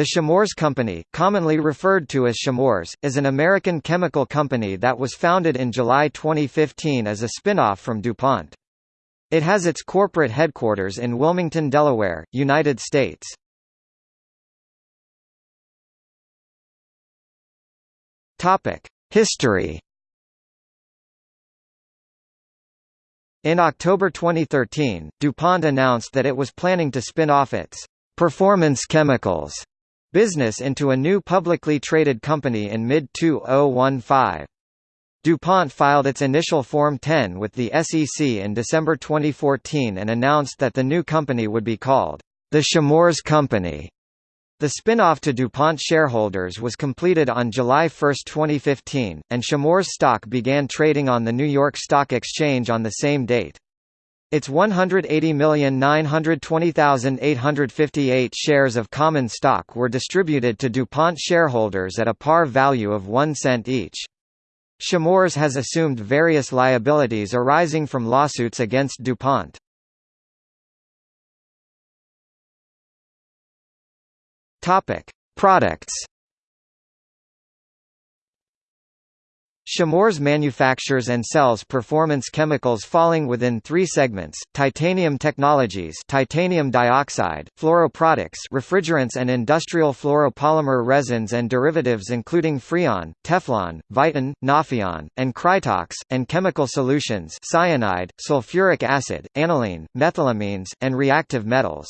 The Chemours Company, commonly referred to as Chemours, is an American chemical company that was founded in July 2015 as a spin-off from DuPont. It has its corporate headquarters in Wilmington, Delaware, United States. History In October 2013, DuPont announced that it was planning to spin off its Performance Chemicals business into a new publicly traded company in mid-2015. DuPont filed its initial Form 10 with the SEC in December 2014 and announced that the new company would be called the Chemours Company. The spin-off to DuPont shareholders was completed on July 1, 2015, and Chemours stock began trading on the New York Stock Exchange on the same date. Its 180,920,858 shares of common stock were distributed to DuPont shareholders at a par value of 1 cent each. Chemours has assumed various liabilities arising from lawsuits against DuPont. Topic: Products Chemours manufactures and sells performance chemicals falling within three segments: titanium technologies, titanium dioxide, fluoroproducts, refrigerants and industrial fluoropolymer resins and derivatives including Freon, Teflon, Viton, Nafion, and Krytox, and chemical solutions: cyanide, sulfuric acid, aniline, methylamines, and reactive metals.